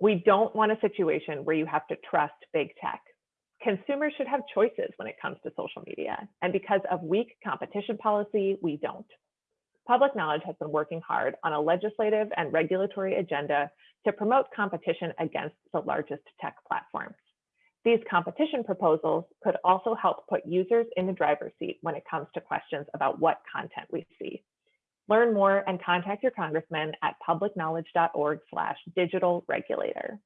We don't want a situation where you have to trust big tech. Consumers should have choices when it comes to social media, and because of weak competition policy, we don't. Public Knowledge has been working hard on a legislative and regulatory agenda to promote competition against the largest tech platforms. These competition proposals could also help put users in the driver's seat when it comes to questions about what content we see. Learn more and contact your congressman at publicknowledge.org slash digital regulator.